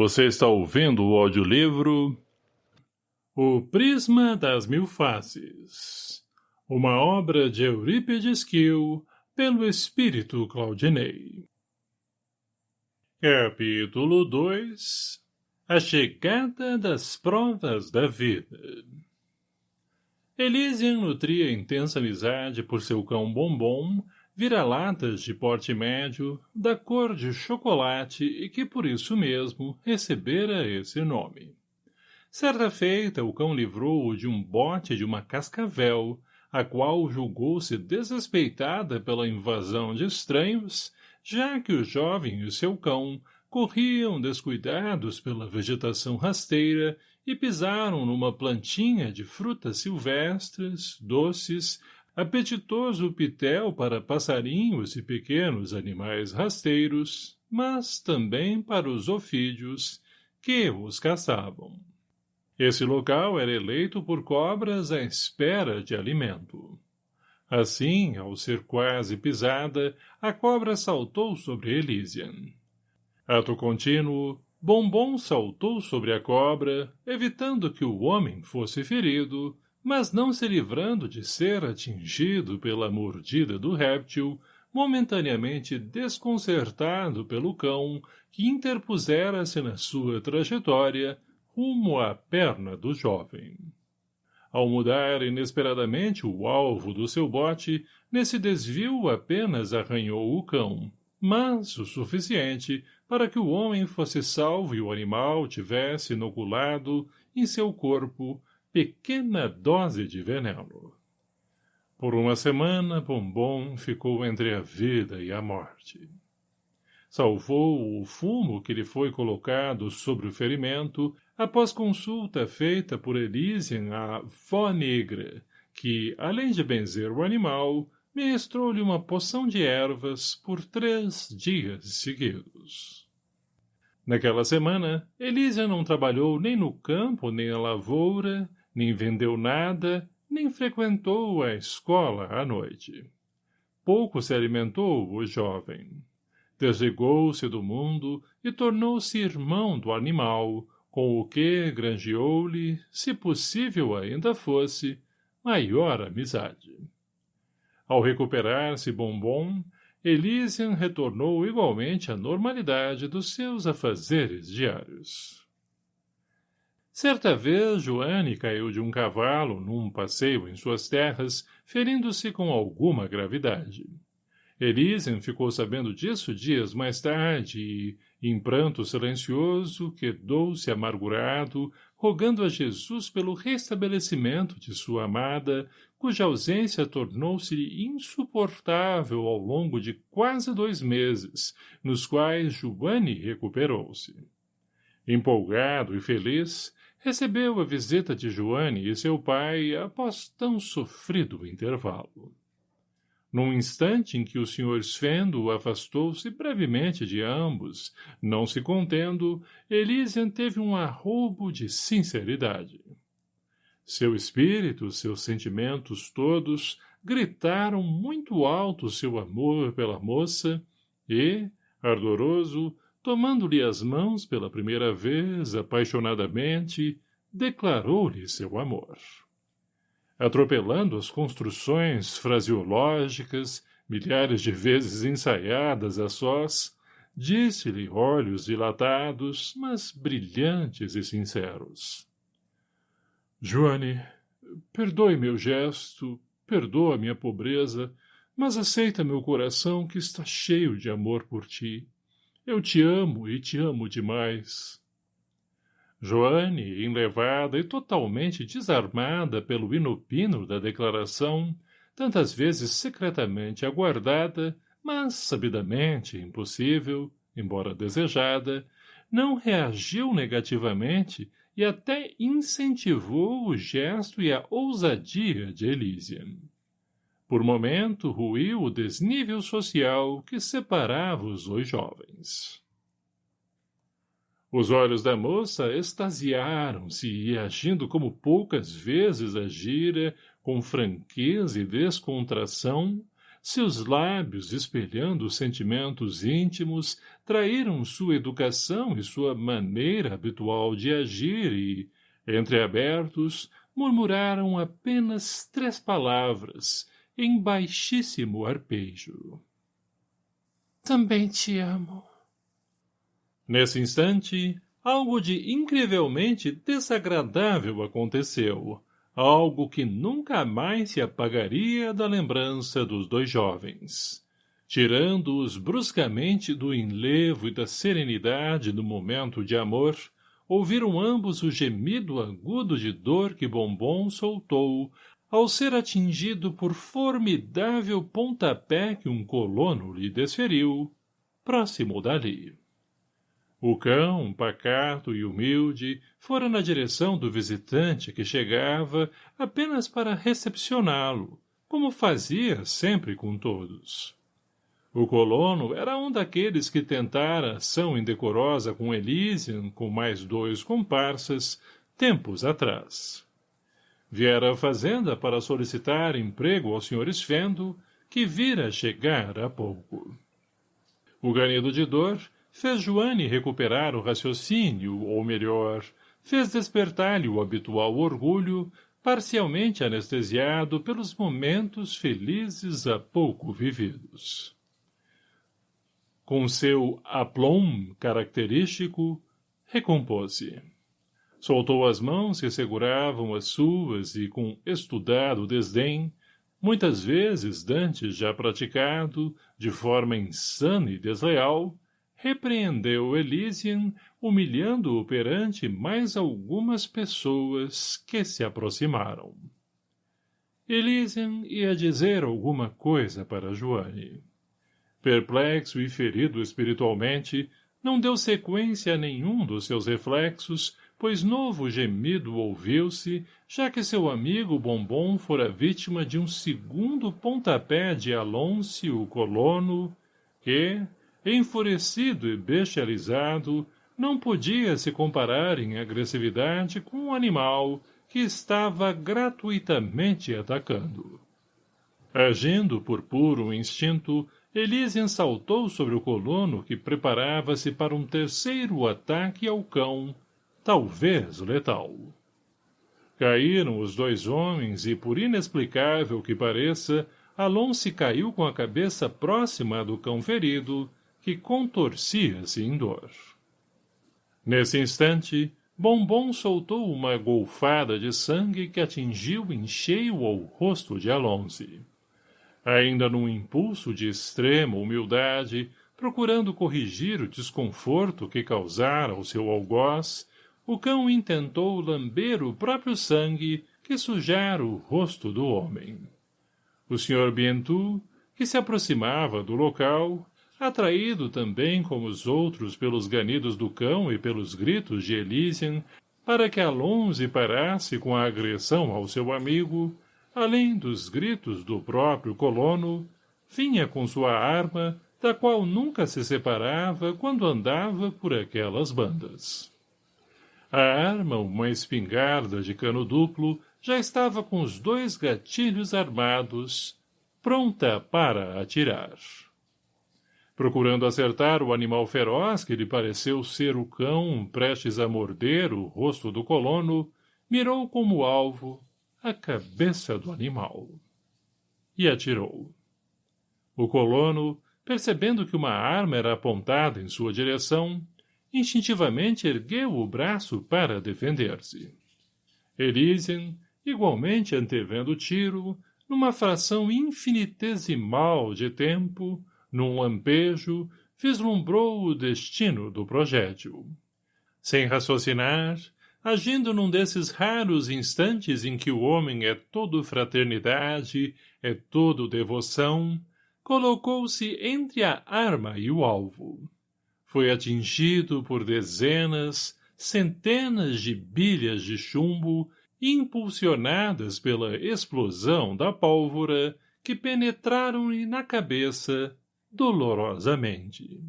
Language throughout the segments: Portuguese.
Você está ouvindo o audiolivro O Prisma das Mil Faces Uma obra de Eurípides Kiel pelo Espírito Claudinei. Capítulo 2 A Chegada das Provas da Vida. Elysian nutria intensa amizade por seu cão Bombom vira-latas de porte médio, da cor de chocolate e que por isso mesmo recebera esse nome. Certa feita, o cão livrou-o de um bote de uma cascavel, a qual julgou-se desrespeitada pela invasão de estranhos, já que o jovem e seu cão corriam descuidados pela vegetação rasteira e pisaram numa plantinha de frutas silvestres, doces, apetitoso pitel para passarinhos e pequenos animais rasteiros, mas também para os ofídeos, que os caçavam. Esse local era eleito por cobras à espera de alimento. Assim, ao ser quase pisada, a cobra saltou sobre Elysian. Ato contínuo, Bombom saltou sobre a cobra, evitando que o homem fosse ferido, mas não se livrando de ser atingido pela mordida do réptil, momentaneamente desconcertado pelo cão que interpusera-se na sua trajetória rumo à perna do jovem. Ao mudar inesperadamente o alvo do seu bote, nesse desvio apenas arranhou o cão, mas o suficiente para que o homem fosse salvo e o animal tivesse inoculado em seu corpo pequena dose de veneno. Por uma semana, Bombom ficou entre a vida e a morte. Salvou o fumo que lhe foi colocado sobre o ferimento após consulta feita por Elysian à vó negra, que, além de benzer o animal, ministrou-lhe uma poção de ervas por três dias seguidos. Naquela semana, Elísia não trabalhou nem no campo nem na lavoura, nem vendeu nada, nem frequentou a escola à noite. Pouco se alimentou o jovem. Desligou-se do mundo e tornou-se irmão do animal, com o que granjeou-lhe, se possível ainda fosse, maior amizade. Ao recuperar-se Bombom, Elysian retornou igualmente à normalidade dos seus afazeres diários. Certa vez, Joane caiu de um cavalo num passeio em suas terras, ferindo-se com alguma gravidade. Elisen ficou sabendo disso dias mais tarde e, em pranto silencioso, quedou-se amargurado, rogando a Jesus pelo restabelecimento de sua amada, cuja ausência tornou-se insuportável ao longo de quase dois meses, nos quais Joane recuperou-se. Empolgado e feliz, recebeu a visita de Joane e seu pai após tão sofrido intervalo. Num instante em que o Sr. Svendo afastou-se brevemente de ambos, não se contendo, Elisian teve um arroubo de sinceridade. Seu espírito, seus sentimentos todos, gritaram muito alto seu amor pela moça e, ardoroso, tomando-lhe as mãos pela primeira vez, apaixonadamente, declarou-lhe seu amor. Atropelando as construções fraseológicas, milhares de vezes ensaiadas a sós, disse-lhe olhos dilatados, mas brilhantes e sinceros. Joane, perdoe meu gesto, perdoa minha pobreza, mas aceita meu coração que está cheio de amor por ti. Eu te amo e te amo demais. Joane, enlevada e totalmente desarmada pelo inopino da declaração, tantas vezes secretamente aguardada, mas sabidamente impossível, embora desejada, não reagiu negativamente e até incentivou o gesto e a ousadia de Elysian. Por momento ruiu o desnível social que separava os dois jovens. Os olhos da moça extasiaram-se e, agindo como poucas vezes agira, com franqueza e descontração, seus lábios espelhando sentimentos íntimos traíram sua educação e sua maneira habitual de agir e, entreabertos, murmuraram apenas três palavras, em baixíssimo arpejo. Também te amo. Nesse instante, algo de incrivelmente desagradável aconteceu, algo que nunca mais se apagaria da lembrança dos dois jovens. Tirando-os bruscamente do enlevo e da serenidade do momento de amor, ouviram ambos o gemido agudo de dor que Bombom soltou ao ser atingido por formidável pontapé que um colono lhe desferiu, próximo dali. O cão, pacato e humilde, fora na direção do visitante que chegava apenas para recepcioná-lo, como fazia sempre com todos. O colono era um daqueles que tentara ação indecorosa com Elysian, com mais dois comparsas, tempos atrás. Viera à fazenda para solicitar emprego ao Sr. Esfendo, que vira chegar há pouco. O ganido de dor fez Joane recuperar o raciocínio, ou melhor, fez despertar-lhe o habitual orgulho, parcialmente anestesiado pelos momentos felizes há pouco vividos. Com seu aplomb característico, recompôs-se. Soltou as mãos que seguravam as suas e, com estudado desdém, muitas vezes dantes já praticado, de forma insana e desleal, repreendeu Elysian, humilhando-o perante mais algumas pessoas que se aproximaram. Elysian ia dizer alguma coisa para Joane. Perplexo e ferido espiritualmente, não deu sequência a nenhum dos seus reflexos, pois novo gemido ouviu-se, já que seu amigo Bombom fora vítima de um segundo pontapé de Alonso, o colono, que, enfurecido e bestializado, não podia se comparar em agressividade com um animal que estava gratuitamente atacando. Agindo por puro instinto, Elysian saltou sobre o colono que preparava-se para um terceiro ataque ao cão, talvez letal. Caíram os dois homens e, por inexplicável que pareça, Alonso caiu com a cabeça próxima do cão ferido, que contorcia-se em dor. Nesse instante, Bombom soltou uma golfada de sangue que atingiu em cheio ao rosto de Alonso. Ainda num impulso de extrema humildade, procurando corrigir o desconforto que causara ao seu algoz, o cão intentou lamber o próprio sangue que sujara o rosto do homem. O Sr. Bientu, que se aproximava do local, atraído também como os outros pelos ganidos do cão e pelos gritos de Elysian, para que Alonso parasse com a agressão ao seu amigo, além dos gritos do próprio colono, vinha com sua arma, da qual nunca se separava quando andava por aquelas bandas. A arma, uma espingarda de cano duplo, já estava com os dois gatilhos armados, pronta para atirar. Procurando acertar o animal feroz que lhe pareceu ser o cão prestes a morder o rosto do colono, mirou como alvo a cabeça do animal. E atirou. O colono, percebendo que uma arma era apontada em sua direção, instintivamente ergueu o braço para defender-se. Elysian, igualmente antevendo o tiro, numa fração infinitesimal de tempo, num lampejo, vislumbrou o destino do projétil. Sem raciocinar, agindo num desses raros instantes em que o homem é todo fraternidade, é todo devoção, colocou-se entre a arma e o alvo. Foi atingido por dezenas, centenas de bilhas de chumbo, impulsionadas pela explosão da pólvora, que penetraram-lhe na cabeça, dolorosamente.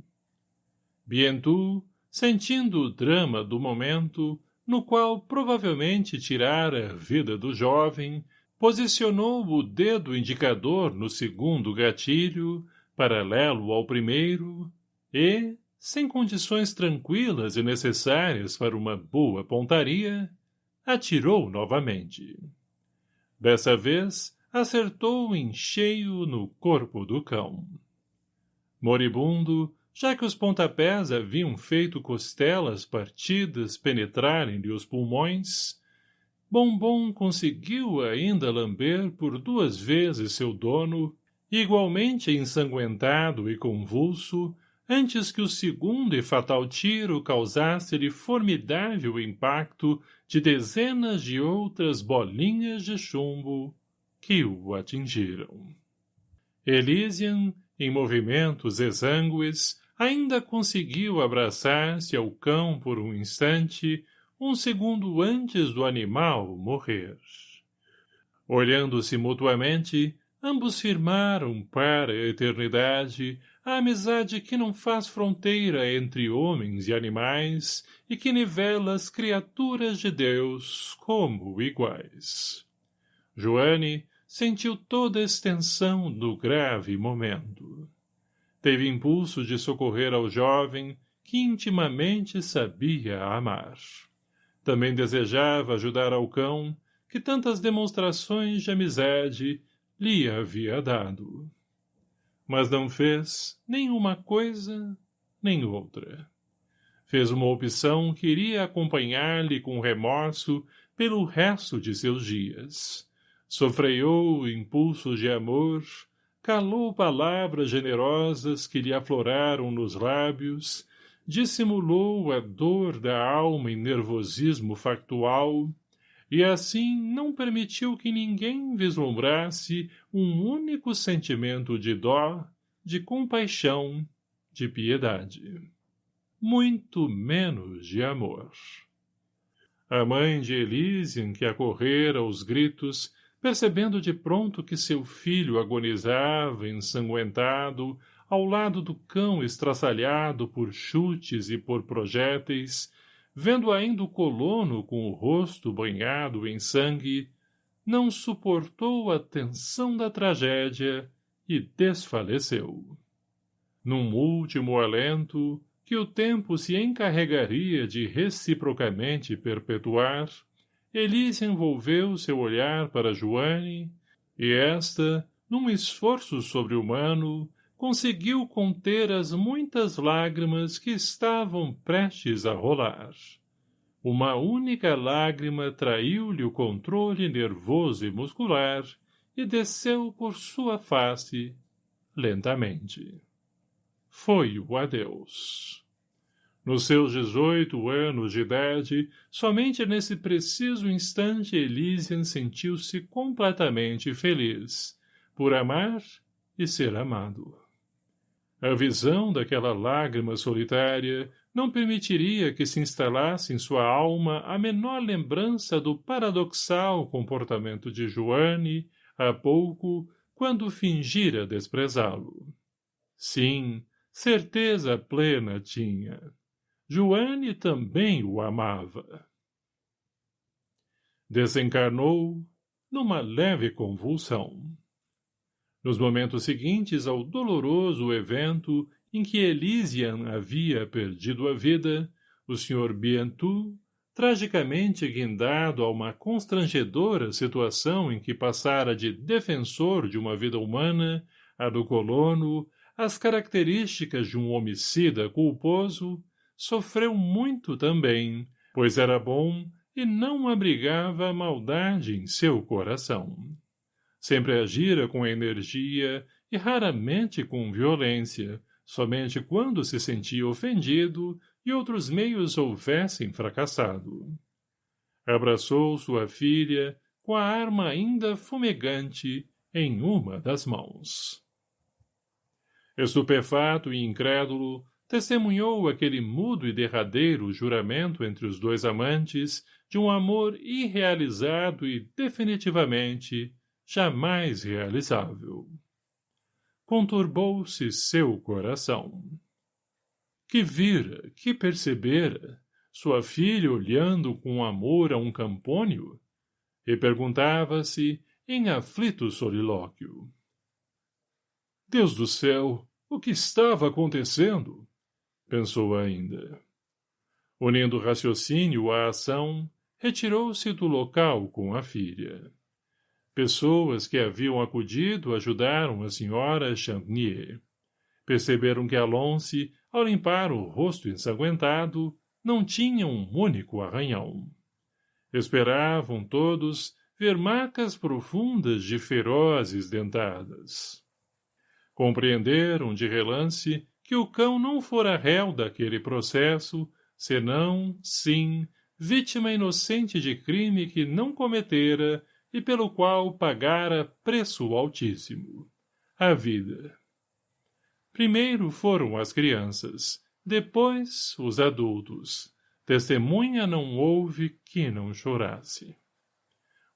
Bientu, sentindo o drama do momento, no qual provavelmente tirara a vida do jovem, posicionou o dedo indicador no segundo gatilho, paralelo ao primeiro, e, sem condições tranquilas e necessárias para uma boa pontaria, atirou novamente. Dessa vez, acertou em cheio no corpo do cão. Moribundo, já que os pontapés haviam feito costelas partidas penetrarem-lhe os pulmões, Bombom conseguiu ainda lamber por duas vezes seu dono, igualmente ensanguentado e convulso, antes que o segundo e fatal tiro causasse-lhe formidável impacto de dezenas de outras bolinhas de chumbo que o atingiram. Elysian, em movimentos exangües, ainda conseguiu abraçar-se ao cão por um instante, um segundo antes do animal morrer. Olhando-se mutuamente, ambos firmaram para a eternidade a amizade que não faz fronteira entre homens e animais e que nivela as criaturas de Deus como iguais. Joane sentiu toda a extensão do grave momento. Teve impulso de socorrer ao jovem que intimamente sabia amar. Também desejava ajudar ao cão, que tantas demonstrações de amizade lhe havia dado. Mas não fez nem uma coisa, nem outra. Fez uma opção que iria acompanhar-lhe com remorso pelo resto de seus dias. Sofreou impulsos de amor, calou palavras generosas que lhe afloraram nos lábios, dissimulou a dor da alma em nervosismo factual, e assim não permitiu que ninguém vislumbrasse um único sentimento de dó, de compaixão, de piedade. Muito menos de amor. A mãe de Elysian, que acorrera aos gritos, percebendo de pronto que seu filho agonizava, ensanguentado, ao lado do cão estraçalhado por chutes e por projéteis, vendo ainda o colono com o rosto banhado em sangue, não suportou a tensão da tragédia e desfaleceu. Num último alento, que o tempo se encarregaria de reciprocamente perpetuar, Elise envolveu seu olhar para Joane, e esta, num esforço sobre-humano, conseguiu conter as muitas lágrimas que estavam prestes a rolar. Uma única lágrima traiu-lhe o controle nervoso e muscular e desceu por sua face, lentamente. Foi o adeus. Nos seus dezoito anos de idade, somente nesse preciso instante Elysian sentiu-se completamente feliz, por amar e ser amado. A visão daquela lágrima solitária não permitiria que se instalasse em sua alma a menor lembrança do paradoxal comportamento de Joane, há pouco, quando fingira desprezá-lo. Sim, certeza plena tinha. Joane também o amava. Desencarnou numa leve convulsão. Nos momentos seguintes ao doloroso evento em que Elysian havia perdido a vida, o Sr. Bientu, tragicamente guindado a uma constrangedora situação em que passara de defensor de uma vida humana, a do colono, as características de um homicida culposo, sofreu muito também, pois era bom e não abrigava maldade em seu coração. Sempre agira com energia e raramente com violência, somente quando se sentia ofendido e outros meios houvessem fracassado. Abraçou sua filha com a arma ainda fumegante em uma das mãos. Estupefato e incrédulo, testemunhou aquele mudo e derradeiro juramento entre os dois amantes de um amor irrealizado e definitivamente jamais realizável. Conturbou-se seu coração. Que vira, que percebera, sua filha olhando com amor a um campônio? E perguntava-se em aflito solilóquio. Deus do céu, o que estava acontecendo? Pensou ainda. Unindo raciocínio à ação, retirou-se do local com a filha. Pessoas que haviam acudido ajudaram a senhora Champnier. Perceberam que Alonce, ao limpar o rosto ensanguentado, não tinha um único arranhão. Esperavam todos ver marcas profundas de ferozes dentadas. Compreenderam de relance que o cão não fora réu daquele processo, senão, sim, vítima inocente de crime que não cometera e pelo qual pagara preço altíssimo. A vida. Primeiro foram as crianças, depois os adultos. Testemunha não houve que não chorasse.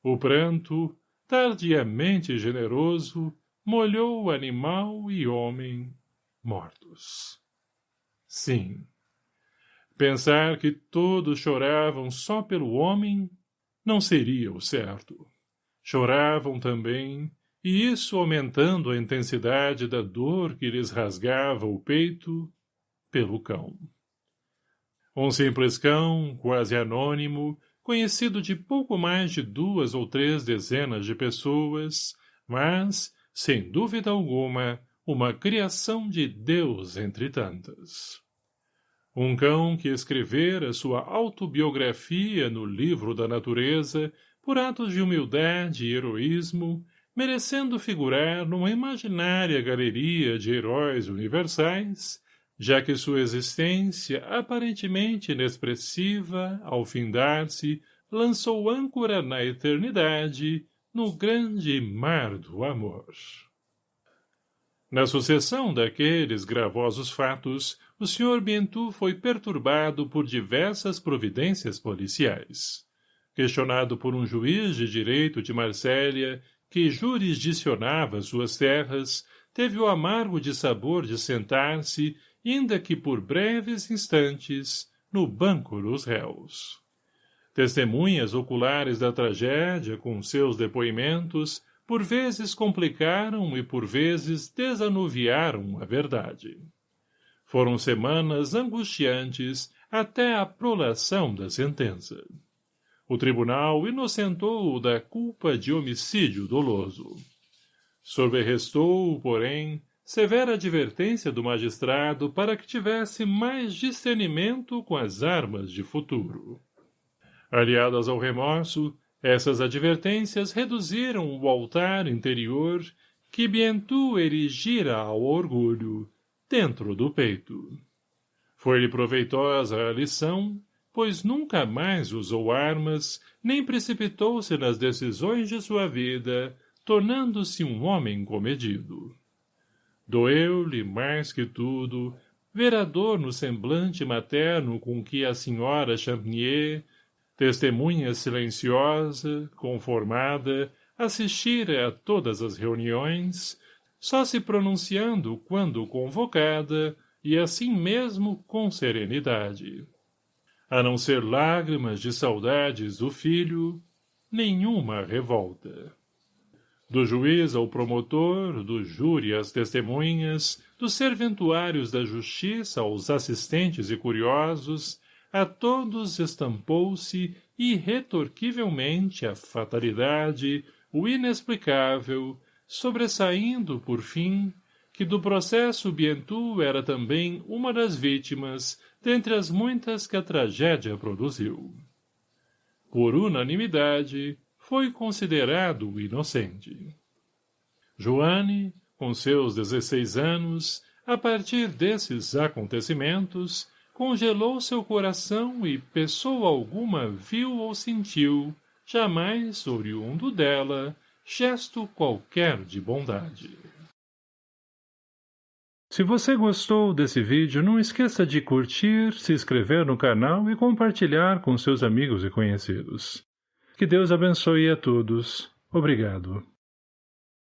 O pranto, tardiamente generoso, molhou animal e homem mortos. Sim. Pensar que todos choravam só pelo homem não seria o certo. Choravam também, e isso aumentando a intensidade da dor que lhes rasgava o peito, pelo cão. Um simples cão, quase anônimo, conhecido de pouco mais de duas ou três dezenas de pessoas, mas, sem dúvida alguma, uma criação de Deus entre tantas. Um cão que escrevera sua autobiografia no livro da natureza por atos de humildade e heroísmo, merecendo figurar numa imaginária galeria de heróis universais, já que sua existência, aparentemente inexpressiva, ao findar-se, lançou âncora na eternidade, no grande mar do amor. Na sucessão daqueles gravosos fatos, o Sr. Bientu foi perturbado por diversas providências policiais questionado por um juiz de direito de Marsélia, que jurisdicionava suas terras, teve o amargo de sabor de sentar-se, ainda que por breves instantes, no banco dos réus. Testemunhas oculares da tragédia, com seus depoimentos, por vezes complicaram e por vezes desanuviaram a verdade. Foram semanas angustiantes até a prolação da sentença. O tribunal inocentou-o da culpa de homicídio doloso. Sobrerestou, porém, severa advertência do magistrado para que tivesse mais discernimento com as armas de futuro. Aliadas ao remorso, essas advertências reduziram o altar interior que Bientu erigira ao orgulho, dentro do peito. Foi-lhe proveitosa a lição pois nunca mais usou armas, nem precipitou-se nas decisões de sua vida, tornando-se um homem comedido. Doeu-lhe, mais que tudo, ver a dor no semblante materno com que a senhora Champnier, testemunha silenciosa, conformada, assistira a todas as reuniões, só se pronunciando quando convocada, e assim mesmo com serenidade a não ser lágrimas de saudades do filho, nenhuma revolta. Do juiz ao promotor, do júri às testemunhas, dos serventuários da justiça aos assistentes e curiosos, a todos estampou-se irretorquivelmente a fatalidade, o inexplicável, sobressaindo, por fim, que do processo Bientu era também uma das vítimas, dentre as muitas que a tragédia produziu. Por unanimidade, foi considerado inocente. Joane, com seus dezesseis anos, a partir desses acontecimentos, congelou seu coração e pessoa alguma viu ou sentiu, jamais oriundo dela, gesto qualquer de bondade. Se você gostou desse vídeo, não esqueça de curtir, se inscrever no canal e compartilhar com seus amigos e conhecidos. Que Deus abençoe a todos. Obrigado.